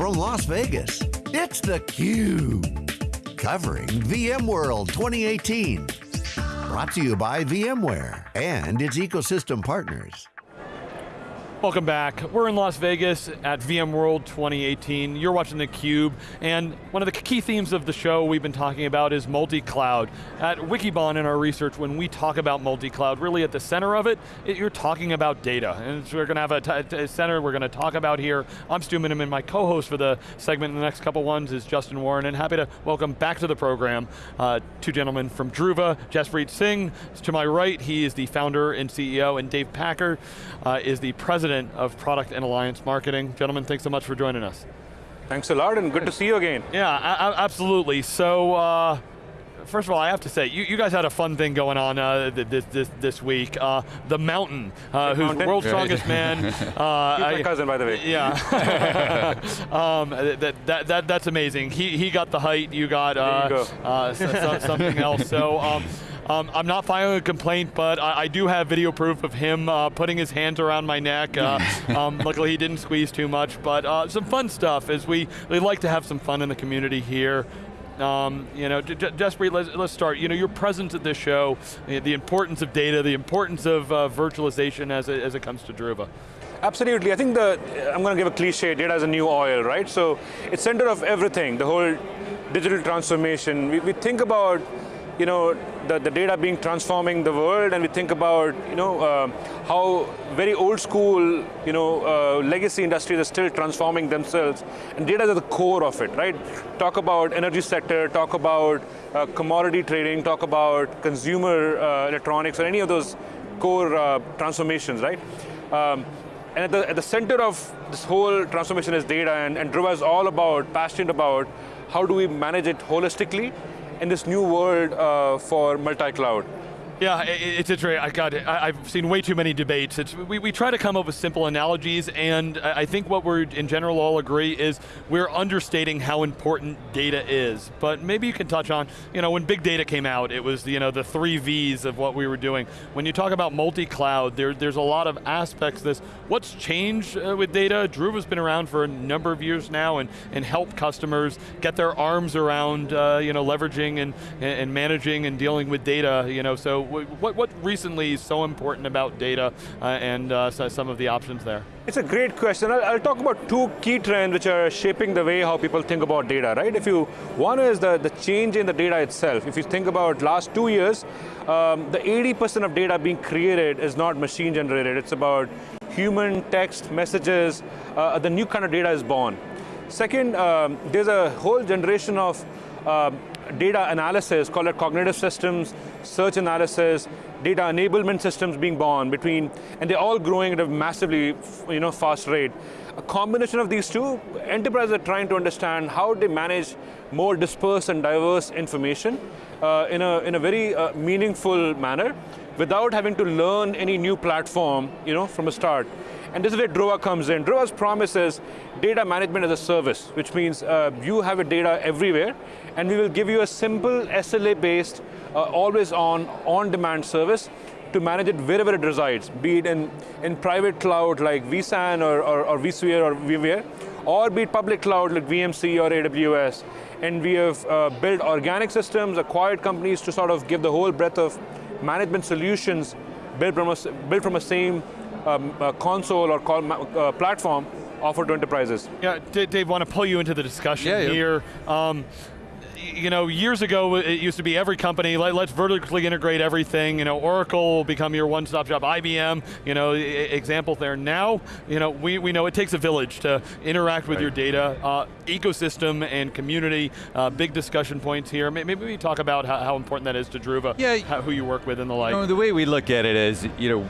from Las Vegas, it's theCUBE. Covering VMworld 2018. Brought to you by VMware and its ecosystem partners. Welcome back. We're in Las Vegas at VMworld 2018. You're watching theCUBE, and one of the key themes of the show we've been talking about is multi-cloud. At Wikibon in our research, when we talk about multi-cloud, really at the center of it, it, you're talking about data. And so we're going to have a, center we're going to talk about here. I'm Stu Miniman, my co-host for the segment in the next couple ones is Justin Warren, and happy to welcome back to the program uh, two gentlemen from Druva, Jaspreet Singh, to my right, he is the founder and CEO, and Dave Packer uh, is the president President of Product and Alliance Marketing. Gentlemen, thanks so much for joining us. Thanks a lot and good to see you again. Yeah, absolutely. So, uh, first of all, I have to say, you, you guys had a fun thing going on uh, this, this, this week. Uh, the Mountain, uh, who's mountain? world's strongest man. Uh, He's my cousin, by the way. Yeah. um, that, that, that, that's amazing. He, he got the height, you got uh, you uh, so, so, something else. So. Um, um, I'm not filing a complaint, but I, I do have video proof of him uh, putting his hands around my neck. Uh, um, luckily he didn't squeeze too much, but uh, some fun stuff as we, we like to have some fun in the community here. Um, you know, Jaspreet, let's, let's start. You know, your presence at this show, the importance of data, the importance of uh, virtualization as it, as it comes to Druva. Absolutely, I think the, I'm going to give a cliche, data is a new oil, right? So it's center of everything, the whole digital transformation. We, we think about you know, the, the data being transforming the world and we think about, you know, uh, how very old school, you know, uh, legacy industries are still transforming themselves and data is at the core of it, right? Talk about energy sector, talk about uh, commodity trading, talk about consumer uh, electronics or any of those core uh, transformations, right? Um, and at the, at the center of this whole transformation is data and, and Druva is all about, passionate about, how do we manage it holistically in this new world uh, for multi-cloud. Yeah, it's interesting. I got it. I've seen way too many debates. It's, we, we try to come up with simple analogies, and I think what we're in general all agree is we're understating how important data is. But maybe you can touch on, you know, when big data came out, it was you know the three V's of what we were doing. When you talk about multi-cloud, there, there's a lot of aspects. This what's changed uh, with data. Druva's been around for a number of years now, and and help customers get their arms around uh, you know leveraging and and managing and dealing with data. You know, so what, what recently is so important about data uh, and uh, so some of the options there? It's a great question. I'll, I'll, talk about two key trends which are shaping the way how people think about data, right? If you, one is the, the change in the data itself. If you think about last two years, um, the 80% of data being created is not machine generated. It's about human text, messages, uh, the new kind of data is born. Second, um, there's a whole generation of uh, data analysis, call it cognitive systems, search analysis, data enablement systems being born between, and they're all growing at a massively you know, fast rate. A combination of these two, enterprises are trying to understand how they manage more dispersed and diverse information uh, in, a, in a very uh, meaningful manner without having to learn any new platform you know, from a start. And this is where Druva comes in. Druva's promise is data management as a service, which means uh, you have a data everywhere, and we will give you a simple SLA-based, uh, always on, on-demand service to manage it wherever it resides, be it in, in private cloud like vSAN or, or, or vSphere or VMware, or be it public cloud like VMC or AWS. And we have uh, built organic systems, acquired companies to sort of give the whole breadth of management solutions built from a, built from a same um, console or call, uh, platform offered to enterprises. Yeah, Dave, want to pull you into the discussion yeah, here. Yeah. Um, you know, years ago it used to be every company, let, us vertically integrate everything, you know, Oracle will become your one-stop shop, IBM, you know, example there. Now, you know, we, we know it takes a village to interact with right. your data, uh, ecosystem and community, uh, big discussion points here. Maybe we talk about how, how important that is to Druva, yeah, how, who you work with and the like. You know, the way we look at it is, you know,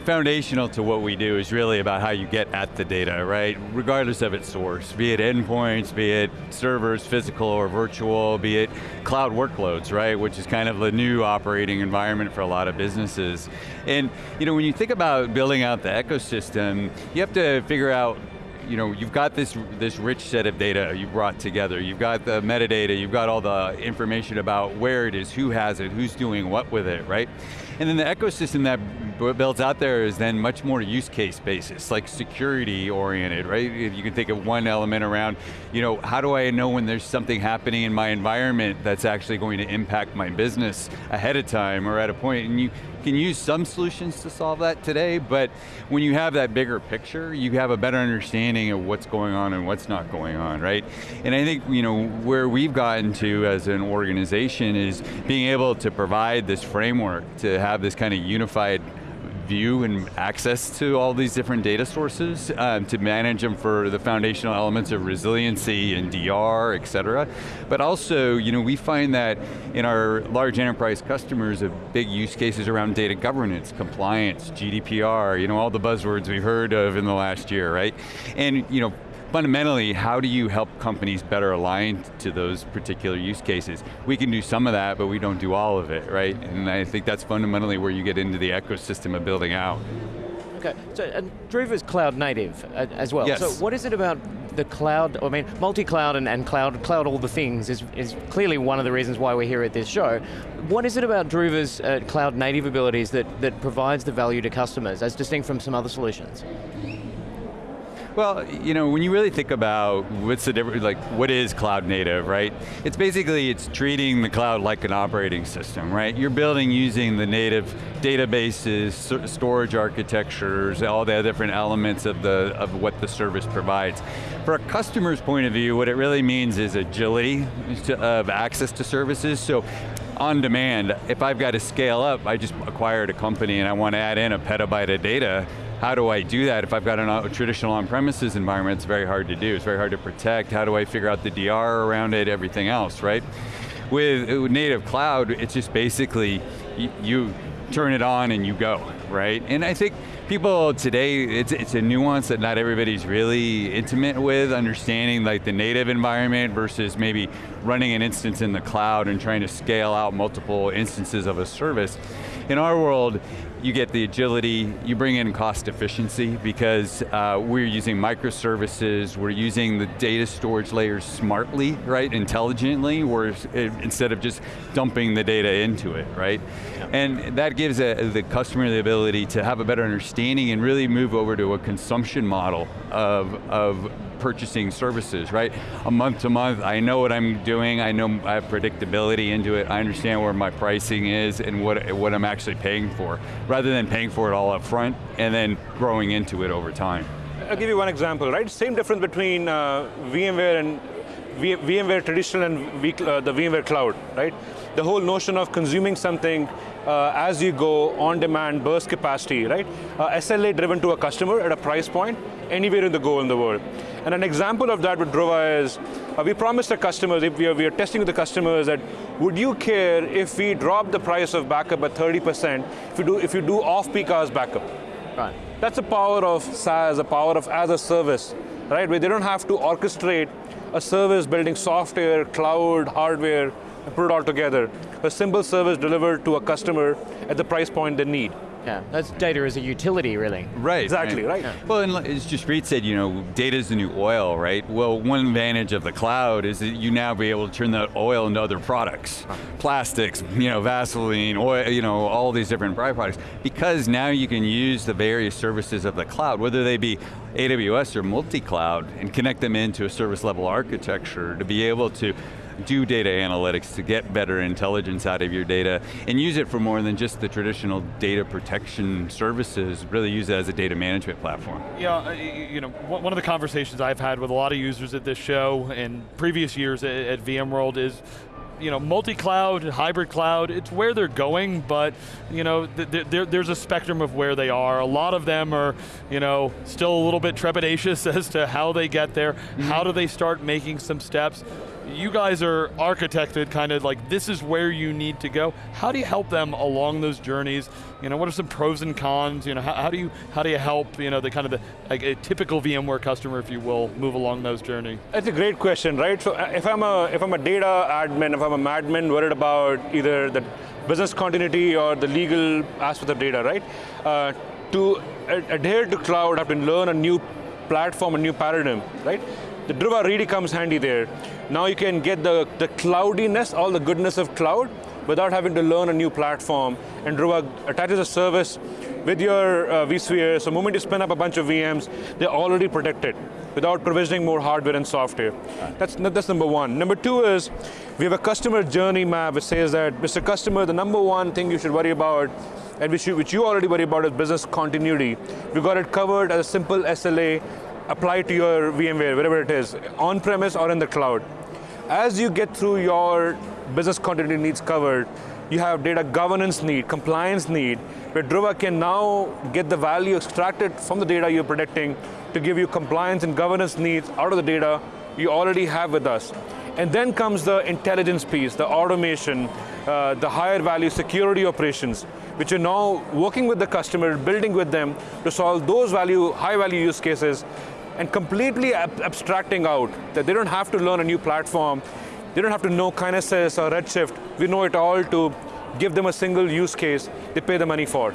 foundational to what we do is really about how you get at the data, right? Regardless of its source, be it endpoints, be it servers, physical or virtual, be it cloud workloads, right? Which is kind of the new operating environment for a lot of businesses. And you know, when you think about building out the ecosystem, you have to figure out you know, you've got this, this rich set of data you brought together. You've got the metadata, you've got all the information about where it is, who has it, who's doing what with it, right? And then the ecosystem that builds out there is then much more use case basis, like security oriented, right? If you can think of one element around, you know, how do I know when there's something happening in my environment that's actually going to impact my business ahead of time or at a point. point, and you can use some solutions to solve that today, but when you have that bigger picture, you have a better understanding of what's going on and what's not going on, right? And I think, you know, where we've gotten to as an organization is being able to provide this framework to have this kind of unified view and access to all these different data sources um, to manage them for the foundational elements of resiliency and DR, et cetera. But also, you know, we find that in our large enterprise customers, of big use cases around data governance, compliance, GDPR, you know, all the buzzwords we've heard of in the last year, right? And, you know, fundamentally, how do you help companies better align to those particular use cases? We can do some of that, but we don't do all of it, right? And I think that's fundamentally where you get into the ecosystem of building out. Okay, so and Druva's cloud native uh, as well. Yes. So what is it about the cloud, I mean, multi-cloud and, and cloud, cloud all the things is, is clearly one of the reasons why we're here at this show. What is it about Druva's uh, cloud native abilities that, that provides the value to customers as distinct from some other solutions? Well, you know, when you really think about what's the difference, like what is cloud native, right? It's basically, it's treating the cloud like an operating system, right? You're building using the native databases, storage architectures, all the different elements of, the, of what the service provides. For a customer's point of view, what it really means is agility of access to services. So on demand, if I've got to scale up, I just acquired a company and I want to add in a petabyte of data, how do I do that? If I've got a uh, traditional on-premises environment, it's very hard to do. It's very hard to protect. How do I figure out the DR around it, everything else, right? With, native cloud, it's just basically, you, you turn it on and you go, right? And I think people today, it's, it's a nuance that not everybody's really intimate with, understanding like the native environment versus maybe running an instance in the cloud and trying to scale out multiple instances of a service. In our world, you get the agility, you bring in cost efficiency because uh, we're using microservices, we're using the data storage layers smartly, right, intelligently, where instead of just dumping the data into it, right? Yeah. And that gives a, the customer the ability to have a better understanding and really move over to a consumption model of, of purchasing services, right? A month to month, I know what I'm doing, I know I have predictability into it, I understand where my pricing is and what, what I'm actually paying for, rather than paying for it all up front and then growing into it over time. I'll give you one example, right? Same difference between uh, VMware and VMware traditional and v uh, the VMware cloud, right? The whole notion of consuming something uh, as you go, on demand, burst capacity, right? Uh, SLA driven to a customer at a price point, anywhere in the go in the world. And an example of that with Druva is, uh, we promised our customers, if we are, we are testing with the customers that, would you care if we drop the price of backup by 30% if you do, if you do off-peak hours backup? Right. That's the power of SaaS, the power of as a service, right? Where they don't have to orchestrate a service building software, cloud, hardware, and put it all together. A simple service delivered to a customer at the price point they need. Yeah, that's data as a utility, really. Right. Exactly, right. right. Yeah. Well, and as Jaspreet said, you know, data is the new oil, right? Well, one advantage of the cloud is that you now be able to turn that oil into other products. Huh. Plastics, you know, Vaseline, oil, you know, all these different byproducts. Because now you can use the various services of the cloud, whether they be AWS or multi-cloud, and connect them into a service level architecture to be able to do data analytics to get better intelligence out of your data and use it for more than just the traditional data protection services, really use it as a data management platform. Yeah, uh, you know, one of the conversations I've had with a lot of users at this show and previous years at VMworld is you know, multi-cloud, hybrid cloud, it's where they're going, but you know, th th there's a spectrum of where they are. A lot of them are, you know, still a little bit trepidatious as to how they get there, mm -hmm. how do they start making some steps you guys are architected kind of like this is where you need to go. How do you help them along those journeys? You know, what are some pros and cons? You know, how, how do you how do you help you know the kind of the like a typical VMware customer, if you will, move along those journeys? That's a great question, right? So uh, if I'm a if I'm a data admin, if I'm a madman worried about either the business continuity or the legal aspect of data, right? Uh, to adhere to cloud, have to learn a new platform, a new paradigm, right? The Druva really comes handy there. Now you can get the, the cloudiness, all the goodness of cloud, without having to learn a new platform. And Druva attaches a service with your uh, vSphere, so the moment you spin up a bunch of VMs, they're already protected without provisioning more hardware and software. That's, that's number one. Number two is, we have a customer journey map which says that, Mr. Customer, the number one thing you should worry about and which you, which you already worry about is business continuity. We got it covered as a simple SLA applied to your VMware, wherever it is, on-premise or in the cloud. As you get through your business continuity needs covered, you have data governance need, compliance need, where Druva can now get the value extracted from the data you're protecting to give you compliance and governance needs out of the data you already have with us. And then comes the intelligence piece, the automation, uh, the higher value security operations, which are now working with the customer, building with them to solve those value, high value use cases and completely ab abstracting out that they don't have to learn a new platform, they don't have to know Kinesis or Redshift, we know it all to give them a single use case they pay the money for.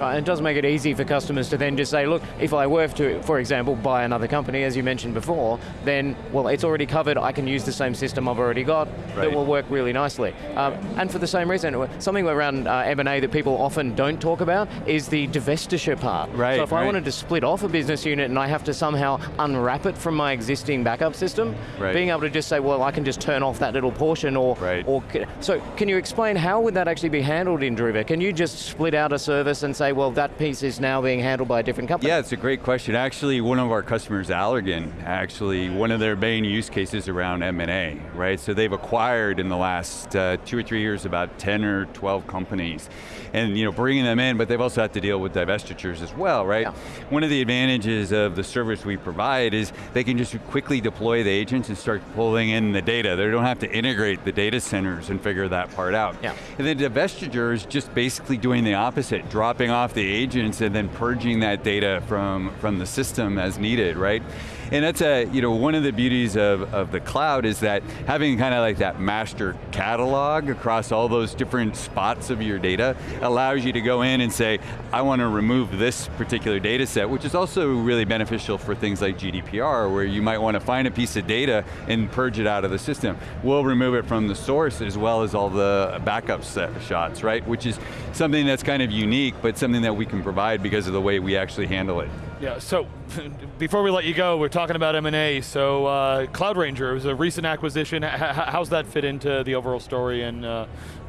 Uh, it does make it easy for customers to then just say, look, if I were to, for example, buy another company, as you mentioned before, then, well, it's already covered, I can use the same system I've already got, right. that will work really nicely. Um, and for the same reason, something around uh, M&A that people often don't talk about is the divestiture part. Right, so if right. I wanted to split off a business unit and I have to somehow unwrap it from my existing backup system, right. being able to just say, well, I can just turn off that little portion or, right. or, so can you explain how would that actually be handled in Druva? Can you just split out a service and say, say, well, that piece is now being handled by a different company? Yeah, it's a great question. Actually, one of our customers, Allergan, actually, one of their main use cases around M&A, right? So they've acquired in the last uh, two or three years about 10 or 12 companies. And you know, bringing them in, but they've also had to deal with divestitures as well, right? Yeah. One of the advantages of the service we provide is they can just quickly deploy the agents and start pulling in the data. They don't have to integrate the data centers and figure that part out. Yeah. And then divestiture is just basically doing the opposite, dropping off the agents and then purging that data from, from the system as needed, right? And that's a, you know, one of the beauties of, of the cloud is that having kind of like that master catalog across all those different spots of your data allows you to go in and say, I want to remove this particular data set, which is also really beneficial for things like GDPR, where you might want to find a piece of data and purge it out of the system. We'll remove it from the source as well as all the backup shots, right? Which is something that's kind of unique, but something that we can provide because of the way we actually handle it. Yeah, so before we let you go, we're talking about M&A, so uh, Cloud Ranger was a recent acquisition. H how's that fit into the overall story and, uh,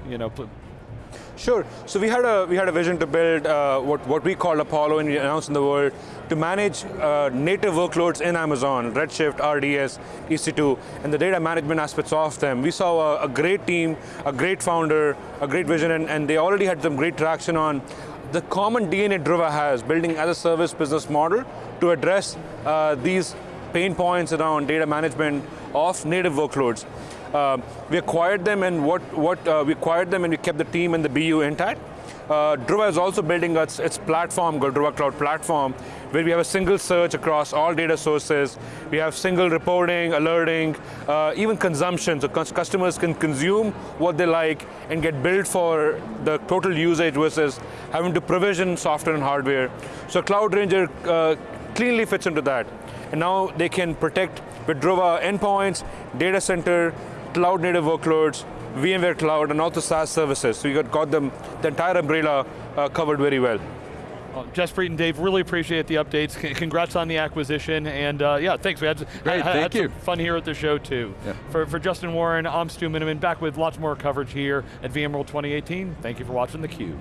you know, Sure. So we had a we had a vision to build uh, what what we call Apollo, and we announced in the world to manage uh, native workloads in Amazon, Redshift, RDS, EC2, and the data management aspects of them. We saw a, a great team, a great founder, a great vision, and, and they already had some great traction on the common DNA Druva has, building as a service business model to address uh, these pain points around data management of native workloads. Uh, we acquired them and what, what uh, we acquired them and we kept the team and the BU intact. Uh, Druva is also building its, its platform, called Druva Cloud Platform, where we have a single search across all data sources. We have single reporting, alerting, uh, even consumption, so customers can consume what they like and get billed for the total usage versus having to provision software and hardware. So Cloud Ranger uh, cleanly fits into that. And now they can protect with Druva endpoints, data center, cloud native workloads, VMware Cloud, and also SaaS services. So you got, got them, the entire umbrella uh, covered very well. Well, Jaspreet and Dave, really appreciate the updates. C congrats on the acquisition, and uh, yeah, thanks. We had, Great, had, thank had you. fun here at the show too. Yeah. For, for Justin Warren, I'm Stu Miniman, back with lots more coverage here at VMworld 2018. Thank you for watching theCUBE.